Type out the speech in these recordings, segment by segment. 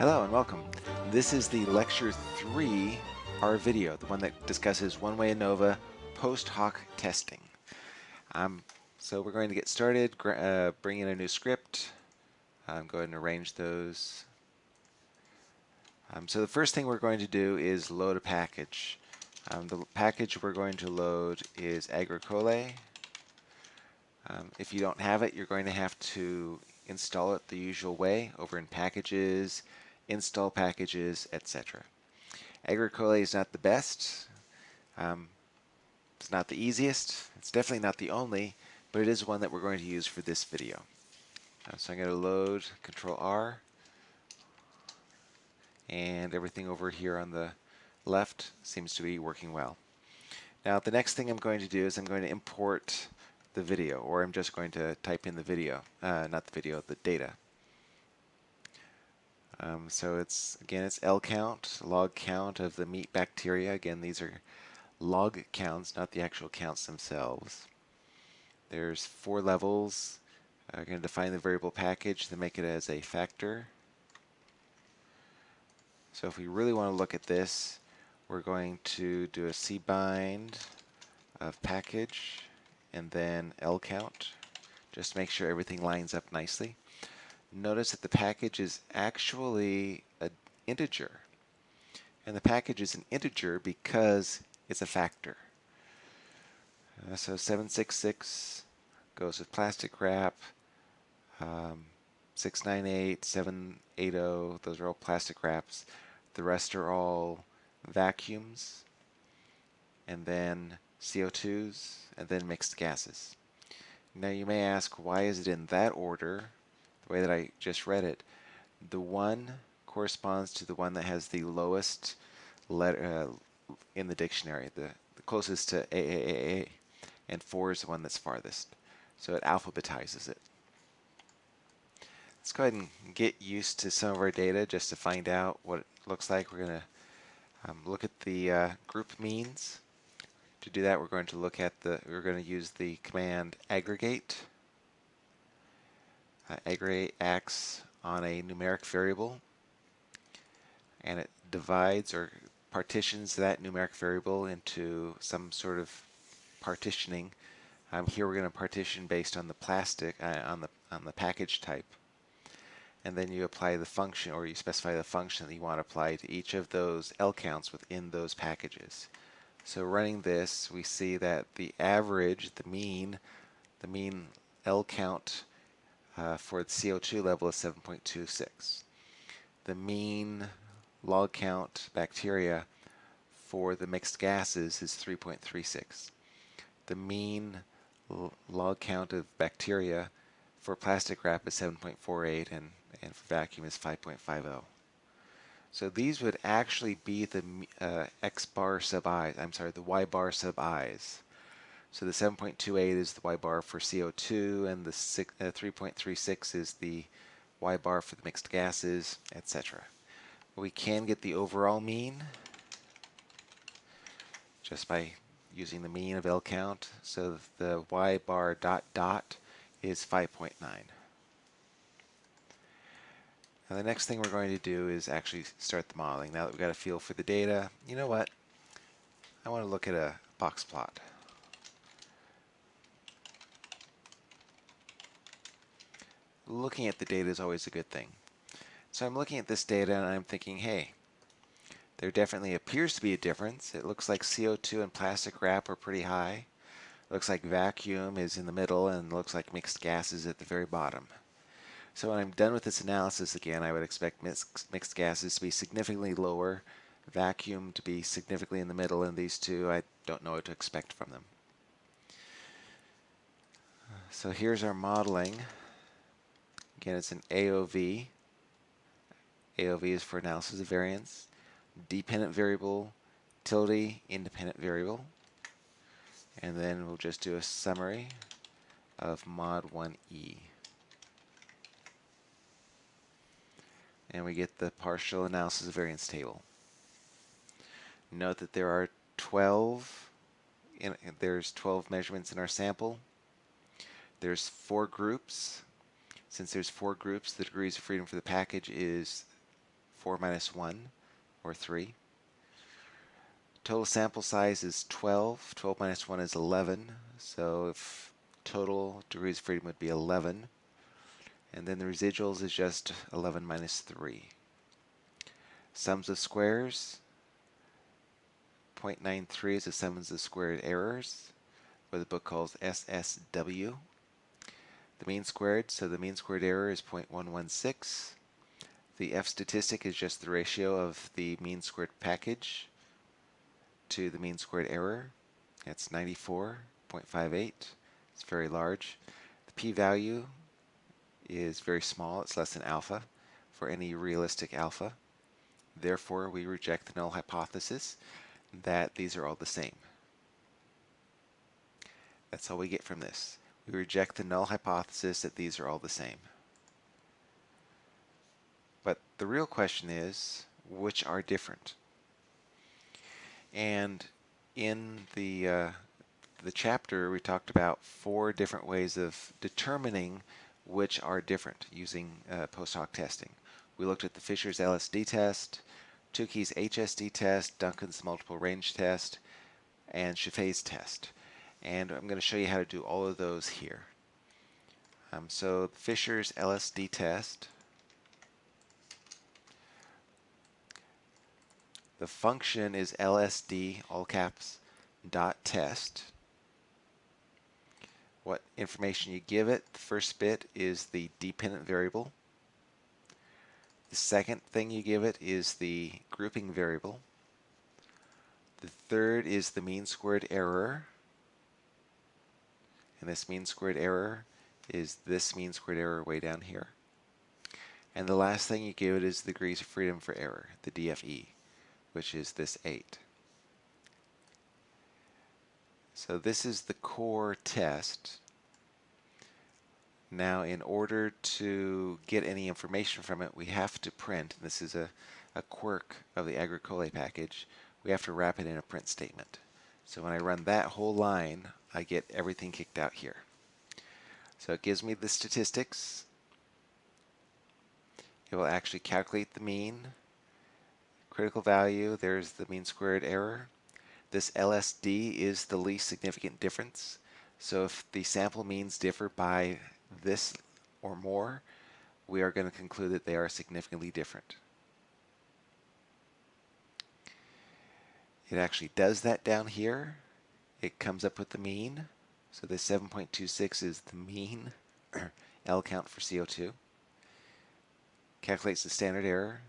Hello and welcome. This is the Lecture 3 R video, the one that discusses one-way ANOVA post hoc testing. Um, so we're going to get started, uh, bring in a new script, um, go ahead and arrange those. Um, so the first thing we're going to do is load a package. Um, the package we're going to load is Agricolae. Um, if you don't have it, you're going to have to install it the usual way over in Packages, Install Packages, etc. Agricolae is not the best. Um, it's not the easiest. It's definitely not the only, but it is one that we're going to use for this video. Uh, so I'm going to load Control R and everything over here on the left seems to be working well. Now the next thing I'm going to do is I'm going to import the video or I'm just going to type in the video, uh, not the video, the data. Um, so it's again it's L count, log count of the meat bacteria. Again these are log counts, not the actual counts themselves. There's four levels. I'm uh, going to define the variable package to make it as a factor. So if we really want to look at this, we're going to do a cbind of package and then L count just make sure everything lines up nicely. Notice that the package is actually an integer. And the package is an integer because it's a factor. Uh, so 766 goes with plastic wrap. Um, 698, 780, those are all plastic wraps. The rest are all vacuums, and then CO2s, and then mixed gases. Now you may ask, why is it in that order, the way that I just read it? The one corresponds to the one that has the lowest letter uh, in the dictionary, the, the closest to AAAA, and 4 is the one that's farthest. So it alphabetizes it. Let's go ahead and get used to some of our data just to find out what it looks like. We're going to um, look at the uh, group means. To do that, we're going to look at the, we're going to use the command aggregate. Uh, aggregate acts on a numeric variable and it divides or partitions that numeric variable into some sort of partitioning. Um, here we're going to partition based on the plastic, uh, on the on the package type and then you apply the function or you specify the function that you want to apply to each of those L counts within those packages. So running this, we see that the average, the mean, the mean L count uh, for the CO2 level is 7.26. The mean log count bacteria for the mixed gases is 3.36. The mean log count of bacteria for plastic wrap is 7.48 and and for vacuum is 5.50. So these would actually be the uh, x bar sub i's, I'm sorry, the y bar sub i's. So the 7.28 is the y bar for CO2 and the uh, 3.36 is the y bar for the mixed gases, etc. We can get the overall mean just by using the mean of L count. So the y bar dot dot is 5.9. Now the next thing we're going to do is actually start the modeling. Now that we've got a feel for the data, you know what? I want to look at a box plot. Looking at the data is always a good thing. So I'm looking at this data and I'm thinking, hey, there definitely appears to be a difference. It looks like CO2 and plastic wrap are pretty high. It looks like vacuum is in the middle and looks like mixed gases at the very bottom. So when I'm done with this analysis again, I would expect mixed, mixed gases to be significantly lower, vacuum to be significantly in the middle, and these two, I don't know what to expect from them. So here's our modeling. Again, it's an AOV. AOV is for analysis of variance. Dependent variable, tilde, independent variable. And then we'll just do a summary of mod 1e. and we get the partial analysis of variance table. Note that there are 12 in, there's 12 measurements in our sample. There's four groups. Since there's four groups, the degrees of freedom for the package is 4 minus 1, or 3. Total sample size is 12. 12 minus 1 is 11. So if total degrees of freedom would be 11. And then the residuals is just 11 minus 3. Sums of squares, 0.93 is the sums of squared errors, what the book calls SSW. The mean squared, so the mean squared error is 0.116. The F statistic is just the ratio of the mean squared package to the mean squared error. That's 94.58. It's very large. The p-value is very small. It's less than alpha for any realistic alpha. Therefore, we reject the null hypothesis that these are all the same. That's all we get from this. We reject the null hypothesis that these are all the same. But the real question is, which are different? And in the, uh, the chapter, we talked about four different ways of determining which are different using uh, post hoc testing. We looked at the Fisher's LSD test, Tukey's HSD test, Duncan's multiple range test, and Scheffé's test. And I'm going to show you how to do all of those here. Um, so Fisher's LSD test, the function is LSD, all caps, dot test. What information you give it, the first bit is the dependent variable. The second thing you give it is the grouping variable. The third is the mean squared error. And this mean squared error is this mean squared error way down here. And the last thing you give it is the degrees of freedom for error, the DFE, which is this 8. So this is the core test. Now in order to get any information from it, we have to print, this is a, a quirk of the Agricolae package, we have to wrap it in a print statement. So when I run that whole line, I get everything kicked out here. So it gives me the statistics. It will actually calculate the mean, critical value, there's the mean squared error. This LSD is the least significant difference. So if the sample means differ by this or more, we are going to conclude that they are significantly different. It actually does that down here. It comes up with the mean. So this 7.26 is the mean L count for CO2. Calculates the standard error.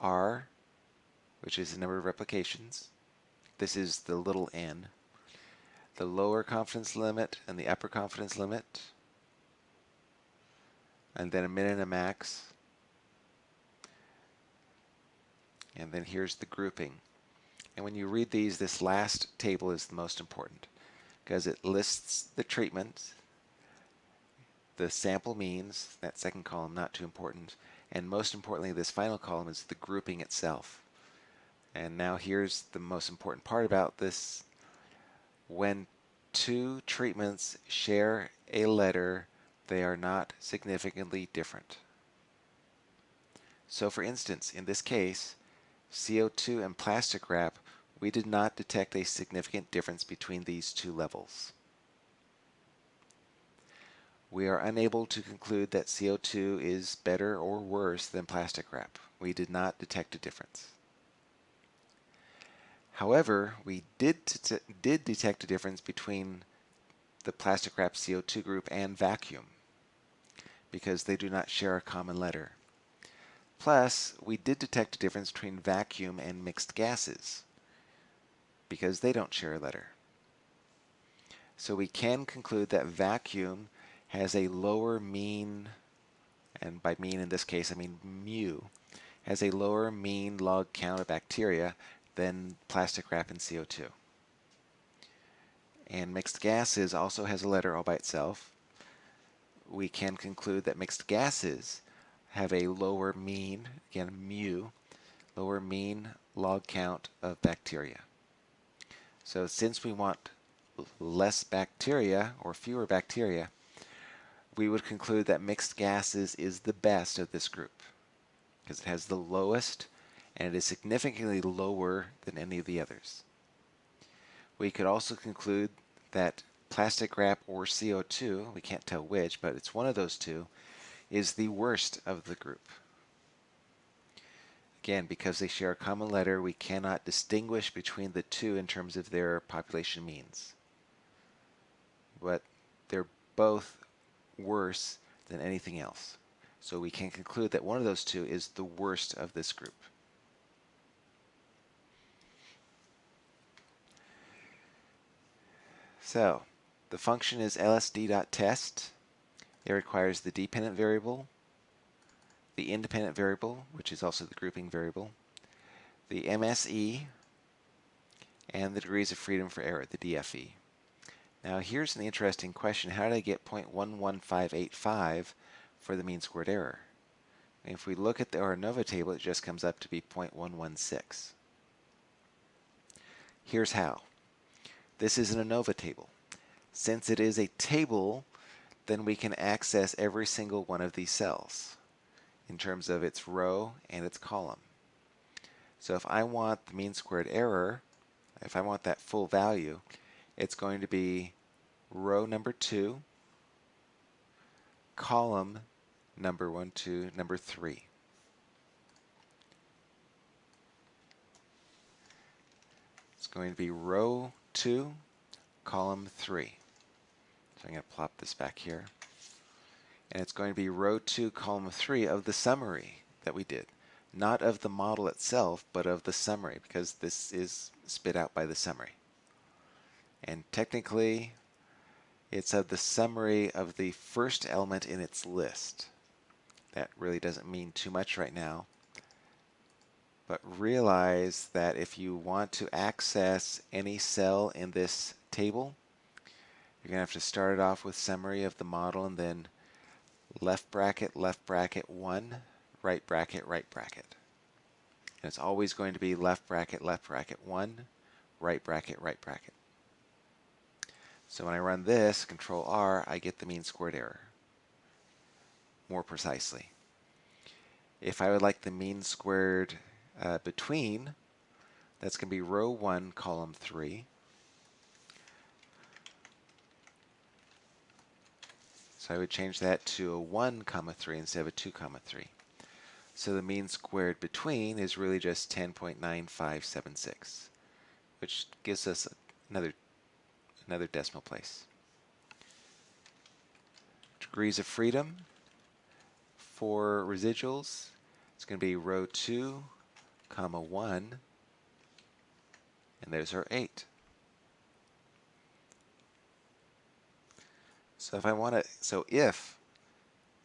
R, which is the number of replications. This is the little n. The lower confidence limit and the upper confidence limit and then a min and a max. And then here's the grouping. And when you read these, this last table is the most important because it lists the treatment, the sample means, that second column not too important, and most importantly this final column is the grouping itself. And now here's the most important part about this. When two treatments share a letter they are not significantly different. So for instance, in this case, CO2 and plastic wrap, we did not detect a significant difference between these two levels. We are unable to conclude that CO2 is better or worse than plastic wrap. We did not detect a difference. However, we did, did detect a difference between the plastic wrap CO2 group and vacuum because they do not share a common letter. Plus, we did detect a difference between vacuum and mixed gases because they don't share a letter. So we can conclude that vacuum has a lower mean, and by mean in this case I mean mu, has a lower mean log count of bacteria than plastic wrap and CO2. And mixed gases also has a letter all by itself, we can conclude that mixed gases have a lower mean, again mu, lower mean log count of bacteria. So since we want less bacteria or fewer bacteria, we would conclude that mixed gases is the best of this group. because it has the lowest and it is significantly lower than any of the others. We could also conclude that plastic wrap or CO2, we can't tell which, but it's one of those two, is the worst of the group. Again, because they share a common letter, we cannot distinguish between the two in terms of their population means. But they're both worse than anything else. So we can conclude that one of those two is the worst of this group. So the function is lsd.test. It requires the dependent variable, the independent variable, which is also the grouping variable, the MSE, and the degrees of freedom for error, the DFE. Now here's an interesting question. How did I get 0.11585 for the mean squared error? And if we look at the ANOVA table, it just comes up to be 0.116. Here's how. This is an ANOVA table. Since it is a table, then we can access every single one of these cells in terms of its row and its column. So if I want the mean squared error, if I want that full value, it's going to be row number 2, column number 1, 2, number 3. It's going to be row 2, column 3. So I'm going to plop this back here. And it's going to be row 2, column 3 of the summary that we did. Not of the model itself, but of the summary, because this is spit out by the summary. And technically, it's of the summary of the first element in its list. That really doesn't mean too much right now. But realize that if you want to access any cell in this table, you're going to have to start it off with summary of the model and then left bracket, left bracket 1, right bracket, right bracket. And it's always going to be left bracket, left bracket 1, right bracket, right bracket. So when I run this, Control R, I get the mean squared error more precisely. If I would like the mean squared uh, between, that's going to be row 1, column 3. So I would change that to a 1 comma 3 instead of a 2 comma 3. So the mean squared between is really just 10.9576, which gives us another another decimal place. Degrees of freedom for residuals, it's going to be row 2, comma 1, and there's our 8. So if I want to, so if,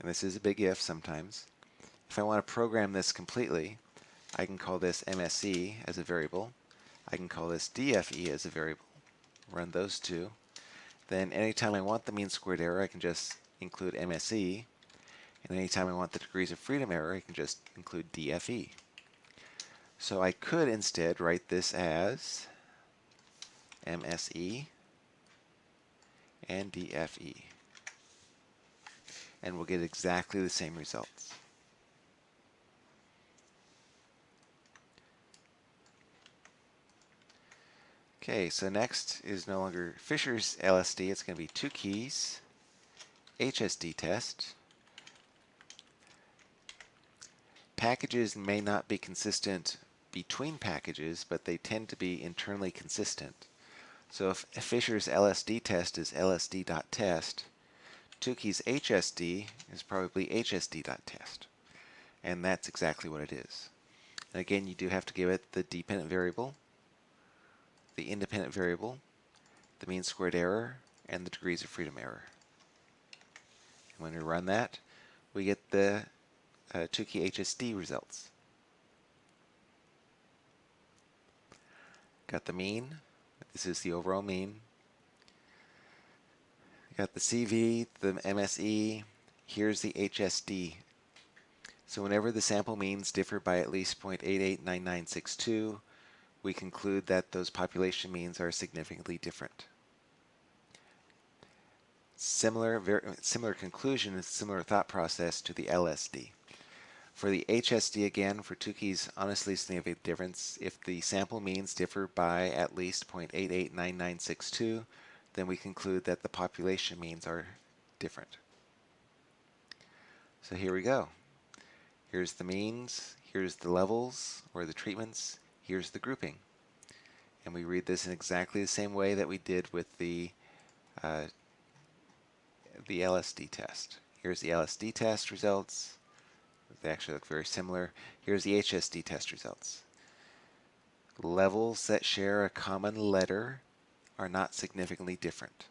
and this is a big if sometimes, if I want to program this completely, I can call this MSE as a variable. I can call this DFE as a variable run those two. Then anytime I want the mean squared error, I can just include MSE. And anytime I want the degrees of freedom error, I can just include DFE. So I could instead write this as MSE and DFE. And we'll get exactly the same results. Okay, so next is no longer Fisher's LSD. It's going to be Tukey's, HSD test. Packages may not be consistent between packages, but they tend to be internally consistent. So if Fisher's LSD test is lsd.test, Tukey's HSD is probably hsd.test. And that's exactly what it is. And again, you do have to give it the dependent variable the independent variable, the mean squared error, and the degrees of freedom error. And when we run that, we get the uh, Tukey HSD results. Got the mean. This is the overall mean. Got the CV, the MSE. Here's the HSD. So whenever the sample means differ by at least 0.889962, we conclude that those population means are significantly different. Similar, very, similar conclusion, similar thought process to the LSD. For the HSD again, for Tukey's, honestly significant difference, if the sample means differ by at least 0.889962, then we conclude that the population means are different. So here we go. Here's the means, here's the levels or the treatments, here's the grouping. And we read this in exactly the same way that we did with the uh, the LSD test. Here's the LSD test results. They actually look very similar. Here's the HSD test results. Levels that share a common letter are not significantly different.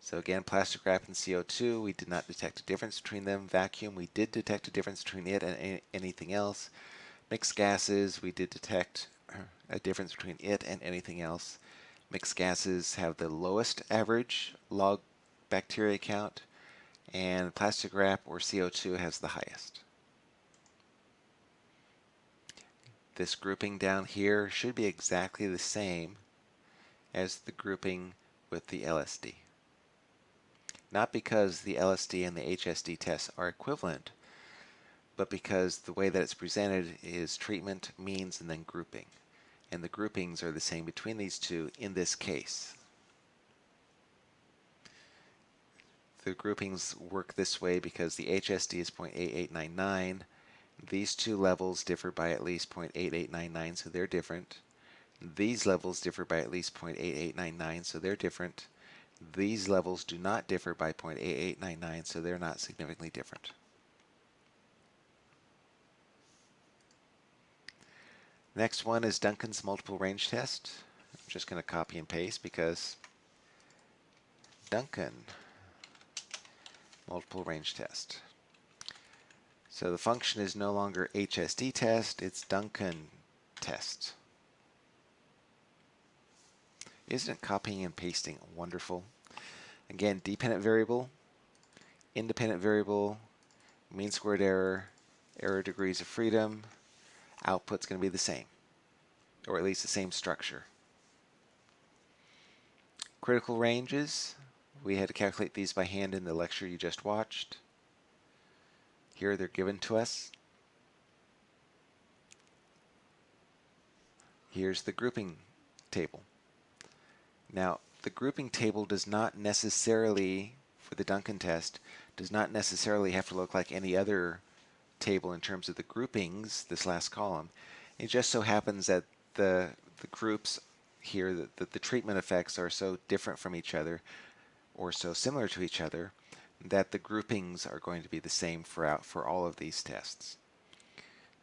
So again, plastic wrap and CO2, we did not detect a difference between them. Vacuum, we did detect a difference between it and anything else. Mixed gases, we did detect a difference between it and anything else. Mixed gases have the lowest average log bacteria count, and plastic wrap or CO2 has the highest. This grouping down here should be exactly the same as the grouping with the LSD. Not because the LSD and the HSD tests are equivalent, but because the way that it's presented is treatment, means, and then grouping. And the groupings are the same between these two in this case. The groupings work this way because the HSD is 0.8899. These two levels differ by at least 0.8899, so they're different. These levels differ by at least 0.8899, so they're different. These levels do not differ by 0.8899, so they're not significantly different. Next one is Duncan's multiple range test. I'm just going to copy and paste because Duncan multiple range test. So the function is no longer HSD test, it's Duncan test. Isn't copying and pasting wonderful? Again, dependent variable, independent variable, mean squared error, error degrees of freedom, output's going to be the same, or at least the same structure. Critical ranges, we had to calculate these by hand in the lecture you just watched. Here they're given to us. Here's the grouping table. Now, the grouping table does not necessarily, for the Duncan test, does not necessarily have to look like any other table in terms of the groupings, this last column. It just so happens that the, the groups here, that the, the treatment effects are so different from each other or so similar to each other that the groupings are going to be the same for, for all of these tests.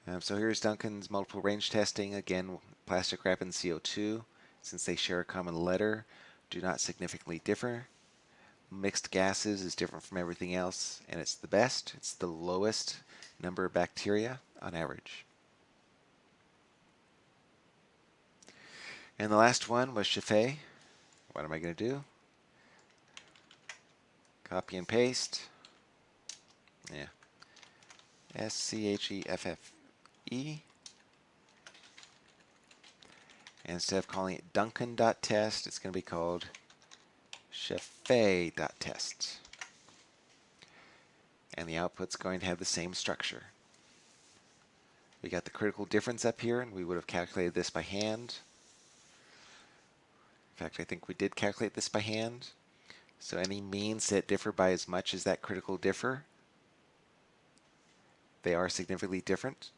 Um, so here's Duncan's multiple range testing. Again, plastic wrap and CO2, since they share a common letter, do not significantly differ. Mixed gases is different from everything else, and it's the best. It's the lowest number of bacteria on average. And the last one was Scheffé. What am I going to do? Copy and paste. Yeah. S-C-H-E-F-F-E. And instead of calling it Duncan.test, it's going to be called Scheffé.test. And the output's going to have the same structure. We got the critical difference up here, and we would have calculated this by hand. In fact, I think we did calculate this by hand. So any means that differ by as much as that critical differ, they are significantly different.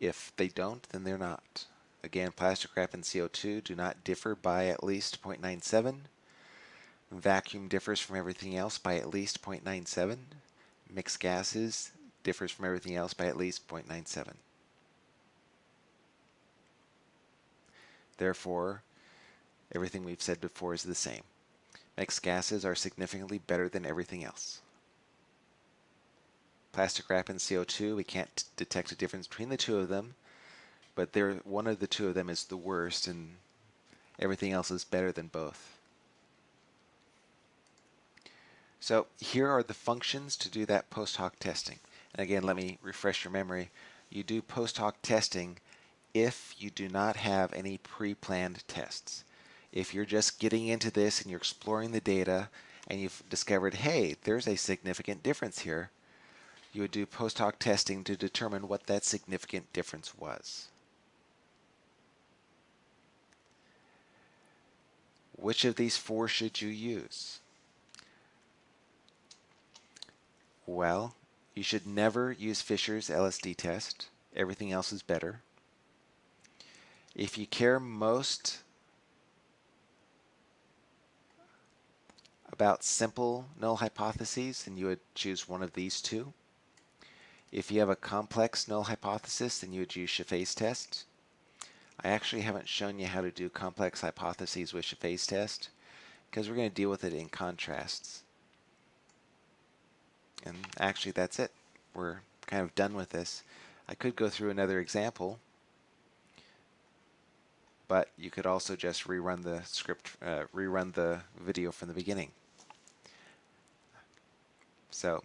If they don't, then they're not. Again, plastic wrap and CO2 do not differ by at least 0.97. Vacuum differs from everything else by at least 0.97. Mixed gases differs from everything else by at least 0.97. Therefore, everything we've said before is the same. Mixed gases are significantly better than everything else. Plastic wrap and CO2, we can't detect a difference between the two of them, but one of the two of them is the worst and everything else is better than both. So here are the functions to do that post hoc testing. And again, let me refresh your memory. You do post hoc testing if you do not have any pre-planned tests if you're just getting into this and you're exploring the data and you've discovered, hey, there's a significant difference here, you would do post hoc testing to determine what that significant difference was. Which of these four should you use? Well, you should never use Fisher's LSD test. Everything else is better. If you care most about simple null hypotheses, then you would choose one of these two. If you have a complex null hypothesis, then you would use Scheffé's test. I actually haven't shown you how to do complex hypotheses with Scheffé's test because we're going to deal with it in contrasts. And actually that's it. We're kind of done with this. I could go through another example, but you could also just rerun the script, uh, rerun the video from the beginning. So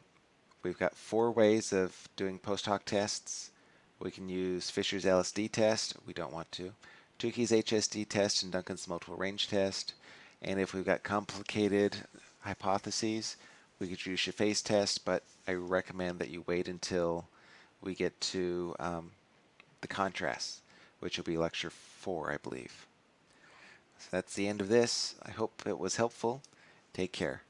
we've got four ways of doing post hoc tests. We can use Fisher's LSD test. We don't want to. Tukey's HSD test and Duncan's multiple range test. And if we've got complicated hypotheses, we could use Scheffé's test, but I recommend that you wait until we get to um, the contrasts, which will be lecture four, I believe. So that's the end of this. I hope it was helpful. Take care.